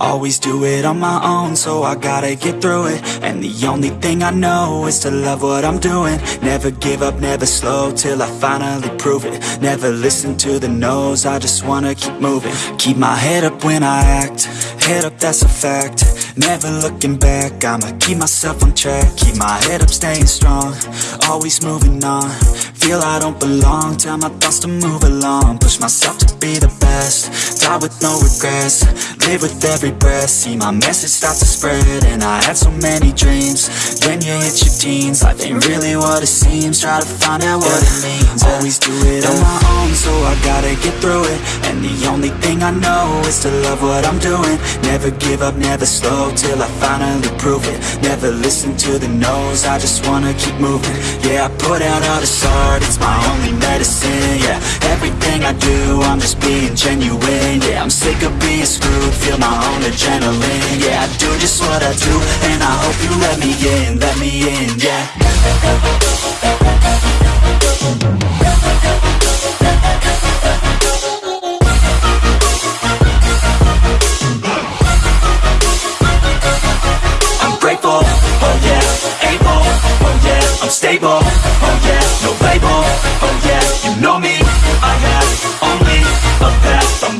Always do it on my own, so I gotta get through it. And the only thing I know is to love what I'm doing. Never give up, never slow, till I finally prove it. Never listen to the no's, I just wanna keep moving. Keep my head up when I act, head up that's a fact. Never looking back, I'ma keep myself on track. Keep my head up, staying strong, always moving on Feel I don't belong, tell my thoughts to move along. Push myself to be the best, die with no regrets. Live with every breath, see my message start to spread And I had so many dreams, when you hit your teens Life ain't really what it seems, try to find out what it means. Always do it on my own, so I gotta get through it. And the only thing I know is to love what I'm doing. Never give up, never slow, till I finally prove it. Never listen to the no's, I just wanna keep moving. Yeah, I put out all this art, it's my only medicine Yeah, everything I do, I'm just being genuine Yeah, I'm sick of being screwed, feel my own adrenaline Yeah, I do just what I do, and I hope you let me in, let me in, yeah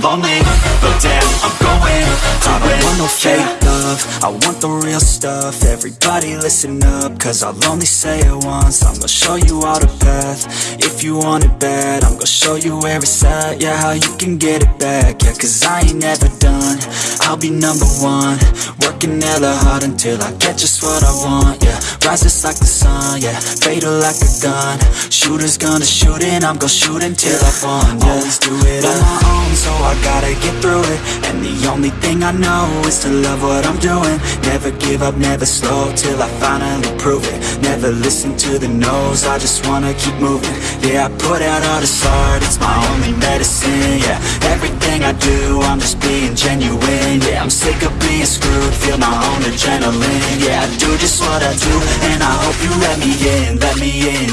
lonely, but damn, I'm going to I don't want no fake love, I want the real stuff, everybody listen up, cause I'll only say it once, I'm gonna show you all the path, if you want it bad, I'm gonna show you where it's at, yeah, how you can get it back, yeah, cause I ain't never done, I'll be number one, working hella hard until I get just what I want, yeah, rises like the sun, yeah, fatal like a gun, shooters gonna shoot and I'm gonna shoot until I won, yeah, always do it on my own, so I gotta get through it, and the only thing I know is to love what I'm doing, never give up, never slow, till I finally prove it, never listen to the no's, I just wanna keep moving, yeah, I put out all this art, it's my only medicine, yeah, everything I do, I'm just being genuine, yeah, I'm sick of being screwed, feel my own adrenaline, yeah, I do just what I do, and I hope you let me in, let me in,